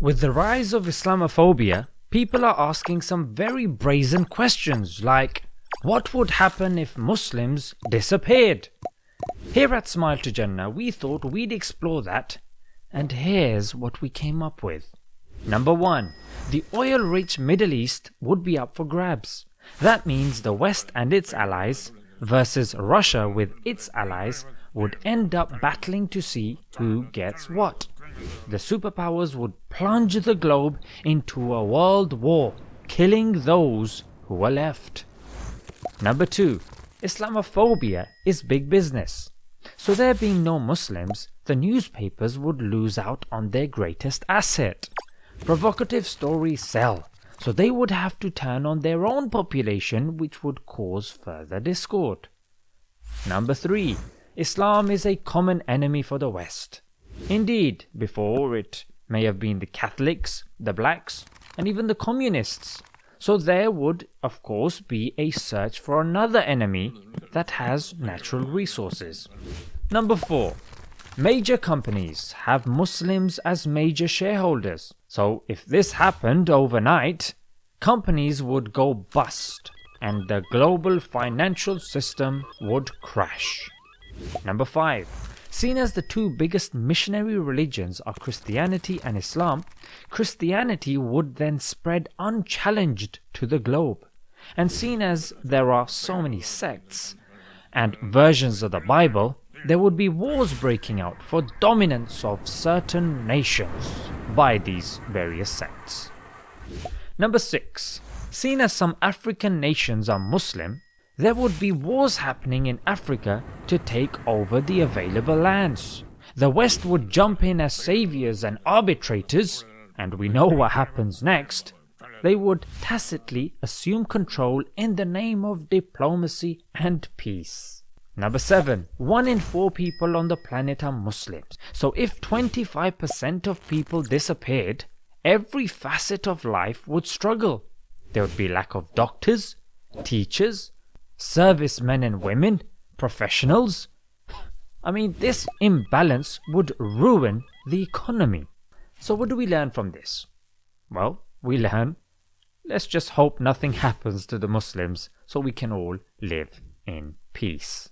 With the rise of Islamophobia, people are asking some very brazen questions like what would happen if Muslims disappeared? Here at Smile to Jannah we thought we'd explore that and here's what we came up with. Number 1. The oil rich Middle East would be up for grabs. That means the West and its allies versus Russia with its allies would end up battling to see who gets what the superpowers would plunge the globe into a world war, killing those who were left. Number 2. Islamophobia is big business. So there being no Muslims, the newspapers would lose out on their greatest asset. Provocative stories sell, so they would have to turn on their own population which would cause further discord. Number 3. Islam is a common enemy for the West. Indeed, before it may have been the Catholics, the blacks, and even the communists. So there would, of course, be a search for another enemy that has natural resources. Number 4. Major companies have Muslims as major shareholders. So if this happened overnight, companies would go bust and the global financial system would crash. Number 5. Seen as the two biggest missionary religions are Christianity and Islam, Christianity would then spread unchallenged to the globe. And seen as there are so many sects and versions of the Bible, there would be wars breaking out for dominance of certain nations by these various sects. Number 6. Seen as some African nations are Muslim, there would be wars happening in Africa to take over the available lands. The West would jump in as saviors and arbitrators, and we know what happens next. They would tacitly assume control in the name of diplomacy and peace. Number 7. 1 in 4 people on the planet are Muslims. So if 25% of people disappeared, every facet of life would struggle. There would be lack of doctors, teachers, servicemen and women, professionals. I mean, this imbalance would ruin the economy. So what do we learn from this? Well, we learn, let's just hope nothing happens to the Muslims so we can all live in peace.